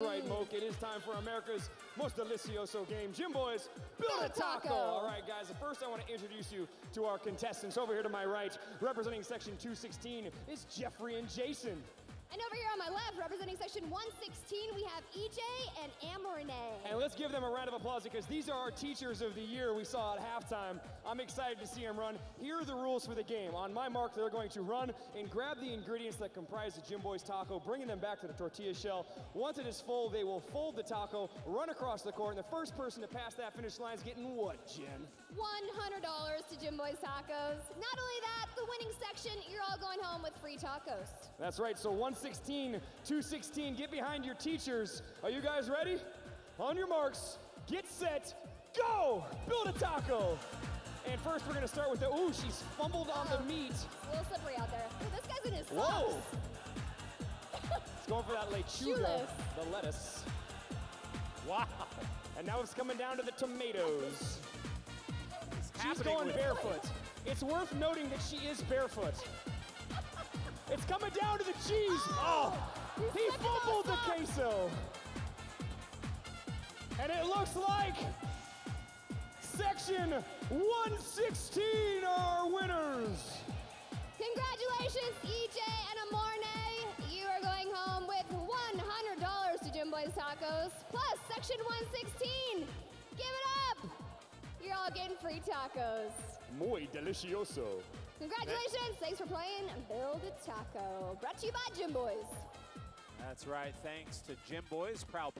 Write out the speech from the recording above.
Right, Moke, it is time for America's most delicioso game. Jimboy's, build, a taco. All right, guys, first I want to introduce you to our contestants. Over here to my right, representing section 216, is Jeffrey and Jason. And over here on my left, representing section 116, we have EJ and Amorine. And let's give them a round of applause because these are our teachers of the year we saw at halftime. I'm excited to see them run. Here are the rules for the game. On my mark, they're going to run and grab the ingredients that comprise the Jimboy's taco, bringing them back to the tortilla shell. Once it is full, they will fold the taco, run across the court, and the first person to pass that finish line is getting what, Jim? $100 to Jimboy's Tacos. Not only that, the winning section, you're all going home with free tacos. That's right, so 116, 216, get behind your teachers. Are you guys ready? On your marks, get set, go! Build a taco! And first we're gonna start with the, ooh, she's fumbled on the meat. It's a little slippery out there. Ooh, this guy's in his Whoa! It's going for that lechuga, Shoeless. the lettuce. Wow. And now it's coming down to the tomatoes. She's going barefoot. It's worth noting that she is barefoot. It's coming down to the cheese. Oh, oh He's he fumbled the queso. And it looks like section 116 are winners. Congratulations, EJ and Amorne. You are going home with $100 to Jimboy's Tacos, plus section 116. Give it up! You're all getting free tacos. Muy delicioso. Congratulations! Thanks for playing Build a Taco. Brought to you by Jimboy's. That's right. Thanks to Jimboy's, proud